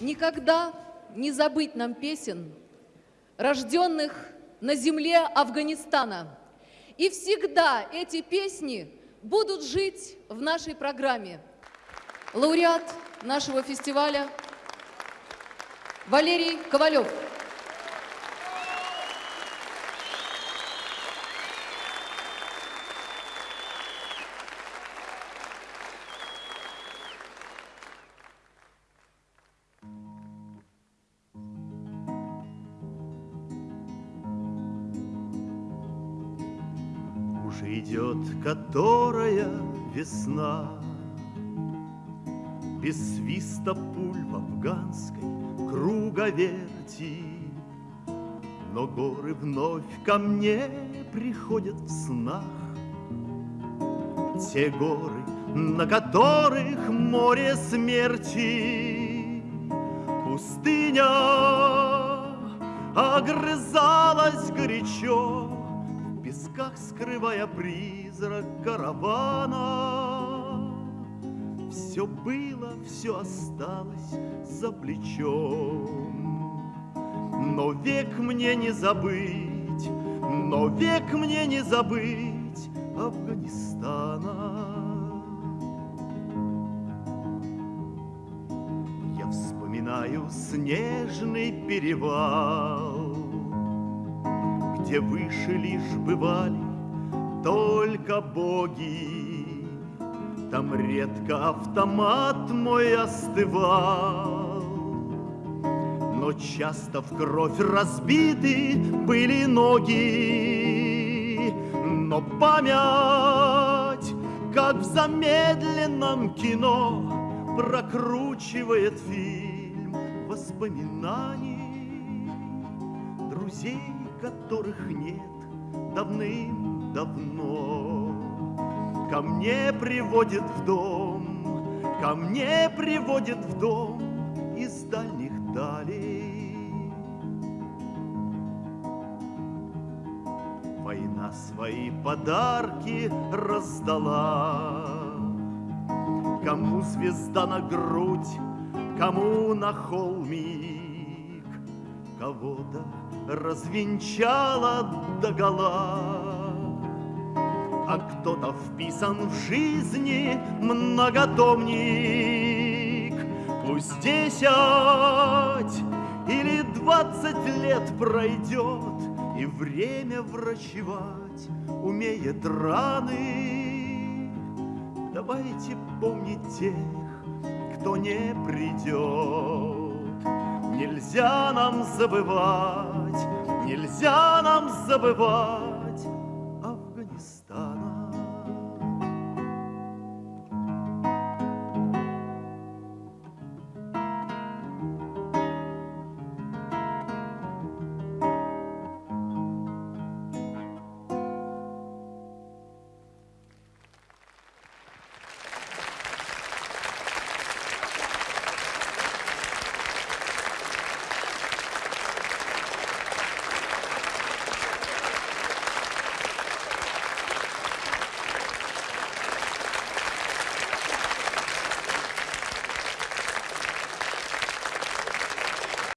Никогда не забыть нам песен, рожденных на земле Афганистана. И всегда эти песни будут жить в нашей программе. Лауреат нашего фестиваля Валерий Ковалев. Уже идет которая весна, Без свиста пуль в афганской круговерти. Но горы вновь ко мне приходят в снах. Те горы, на которых море смерти. Пустыня огрызалась горячо, песках скрывая призрак каравана. Все было, все осталось за плечом. Но век мне не забыть, но век мне не забыть Афганистана. Я вспоминаю снежный перевал, где выше лишь бывали только боги. Там редко автомат мой остывал, но часто в кровь разбиты были ноги. Но память, как в замедленном кино, прокручивает фильм воспоминаний друзей которых нет давным-давно. Ко мне приводит в дом, ко мне приводит в дом из дальних далей. Война свои подарки раздала, Кому звезда на грудь, кому на холмик, Кого-то развенчала догола. А кто-то вписан в жизни многотомник. Пусть десять или двадцать лет пройдет, И время врачевать умеет раны. Давайте помнить тех, кто не придет. Нельзя нам забывать, нельзя нам забывать